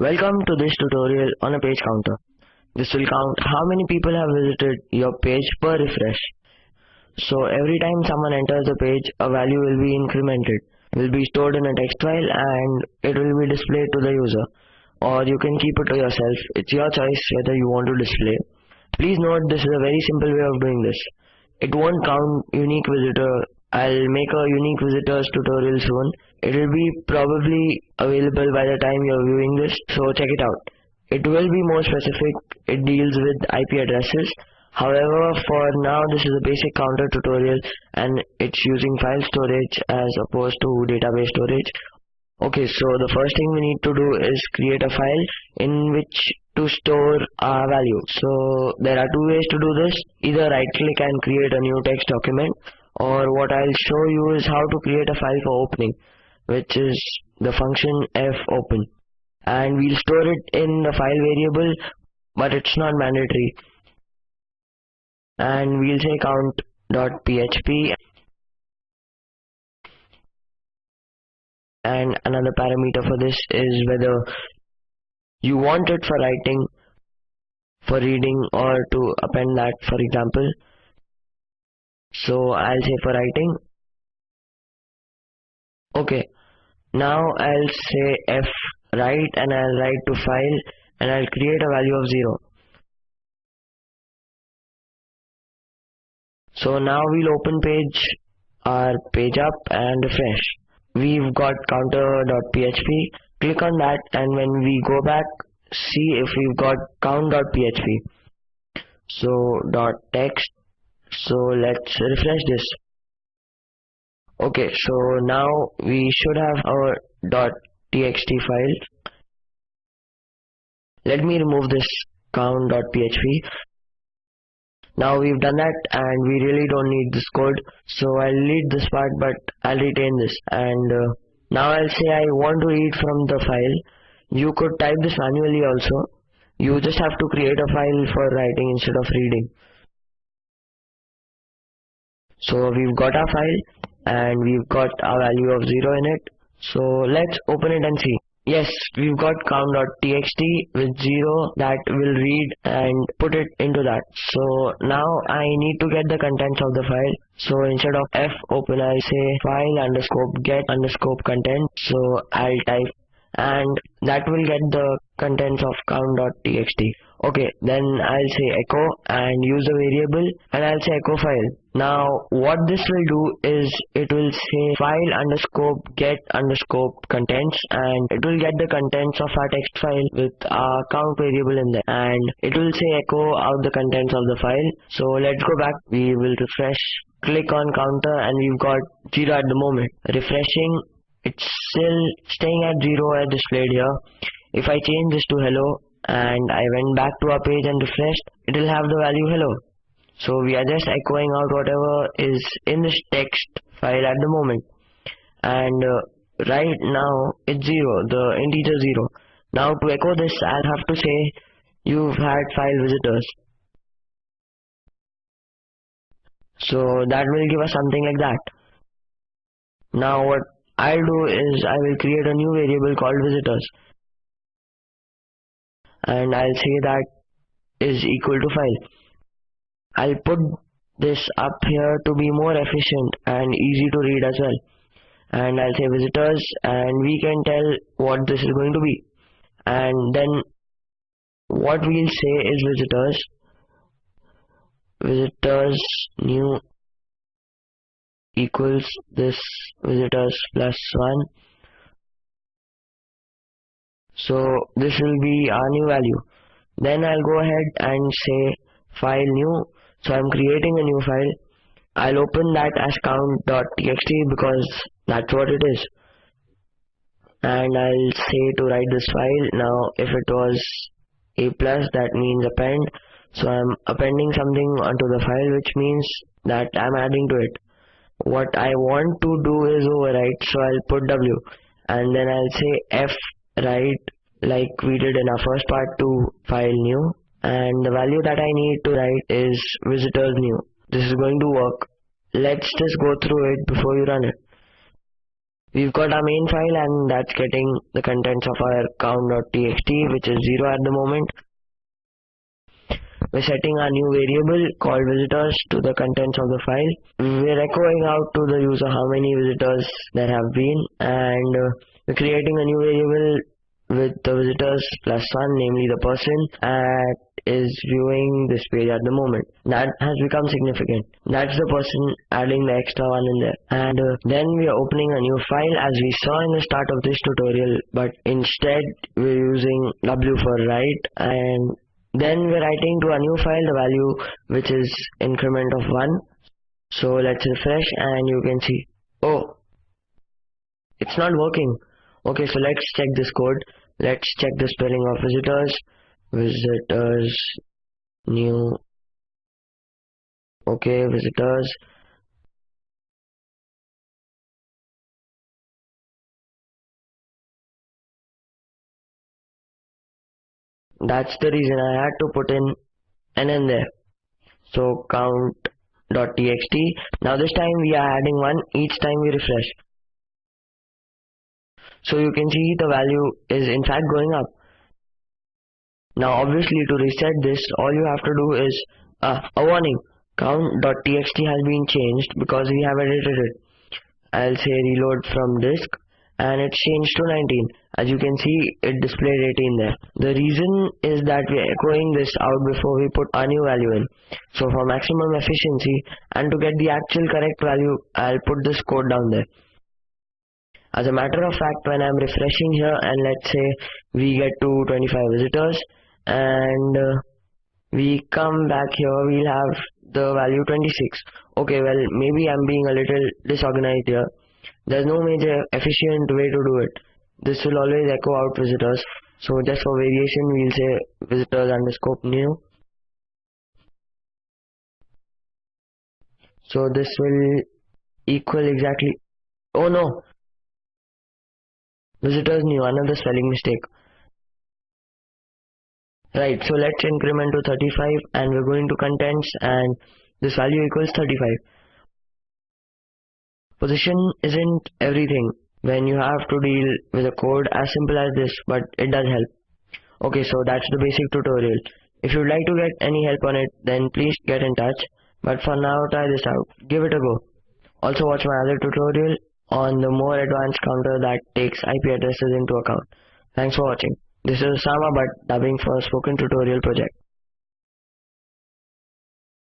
Welcome to this tutorial on a page counter. This will count how many people have visited your page per refresh. So every time someone enters the page, a value will be incremented, will be stored in a text file and it will be displayed to the user. Or you can keep it to yourself. It's your choice whether you want to display. Please note this is a very simple way of doing this. It won't count unique visitor. I'll make a unique visitors tutorial soon. It will be probably available by the time you're viewing this, so check it out. It will be more specific. It deals with IP addresses. However, for now this is a basic counter tutorial and it's using file storage as opposed to database storage. Okay, so the first thing we need to do is create a file in which to store our value. So there are two ways to do this. Either right click and create a new text document or what I'll show you is how to create a file for opening which is the function fopen and we'll store it in the file variable but it's not mandatory. And we'll say count.php and another parameter for this is whether you want it for writing for reading or to append that for example so I'll say for writing. Okay. Now I'll say f write and I'll write to file and I'll create a value of 0 so now we'll open page our page up and refresh. We've got counter.php click on that and when we go back see if we've got count.php so dot text so let's refresh this. Okay so now we should have our. dot txt file. Let me remove this count.php now we've done that and we really don't need this code. So I'll delete this part but I'll retain this. And uh, now I'll say I want to read from the file. You could type this manually also. You just have to create a file for writing instead of reading so we've got our file and we've got a value of 0 in it. So let's open it and see. Yes we've got count.txt with 0 that will read and put it into that. So now I need to get the contents of the file. So instead of f open I say file underscore get underscore content. So I'll type and that will get the contents of count.txt okay then I'll say echo and use a variable and I'll say echo file now what this will do is it will say file underscore get underscore contents and it will get the contents of our text file with our count variable in there. And it will say echo out the contents of the file. So let's go back. We will refresh. Click on counter and we've got 0 at the moment. Refreshing. It's still staying at 0 as displayed here. If I change this to hello and I went back to our page and refreshed it will have the value hello so we are just echoing out whatever is in this text file at the moment. And uh, right now it's 0 the integer 0 now to echo this I'll have to say you've had file visitors. So that will give us something like that. Now what I'll do is I will create a new variable called visitors. And I'll say that is equal to file. I'll put this up here to be more efficient and easy to read as well. And I'll say visitors and we can tell what this is going to be. And then what we'll say is visitors visitors new equals this visitors plus 1 so this will be our new value then I'll go ahead and say file new so I'm creating a new file. I'll open that as count.txt because that's what it is. And I'll say to write this file. Now if it was a plus that means append. So I'm appending something onto the file which means that I'm adding to it. What I want to do is overwrite. So I'll put w. And then I'll say f write like we did in our first part to file new and the value that I need to write is visitors new. This is going to work. Let's just go through it before you run it. we've got our main file and that's getting the contents of our count.txt which is 0 at the moment we're setting our new variable called visitors to the contents of the file we're echoing out to the user how many visitors there have been and uh, we're creating a new variable with the visitors plus one namely the person that is viewing this page at the moment. That has become significant. That's the person adding the extra one in there. And uh, then we are opening a new file as we saw in the start of this tutorial but instead we're using w for write and then we're writing to a new file the value which is increment of 1 so let's refresh and you can see. Oh! It's not working. Okay so let's check this code. Let's check the spelling of visitors visitors new okay visitors. That's the reason I had to put in n in there. So count.txt now this time we are adding one. Each time we refresh. So you can see the value is in fact going up now obviously to reset this all you have to do is uh, a warning. Count.txt has been changed because we have edited it. I'll say reload from disk and it's changed to 19 as you can see it displayed 18 there. The reason is that we're echoing this out before we put our new value in. So for maximum efficiency and to get the actual correct value I'll put this code down there. As a matter of fact when I'm refreshing here and let's say we get to 25 visitors and uh, we come back here we'll have the value 26 okay well maybe I'm being a little disorganized here there's no major efficient way to do it. This will always echo out visitors. So just for variation, we'll say visitors underscore new. So this will equal exactly, oh no, visitors new, another spelling mistake. Right, so let's increment to 35 and we're going to contents and this value equals 35. Position isn't everything when you have to deal with a code as simple as this, but it does help. Okay, so that's the basic tutorial. If you'd like to get any help on it, then please get in touch. But for now, try this out. Give it a go. Also watch my other tutorial on the more advanced counter that takes IP addresses into account. Thanks for watching. This is Osama Butt dubbing for Spoken Tutorial Project.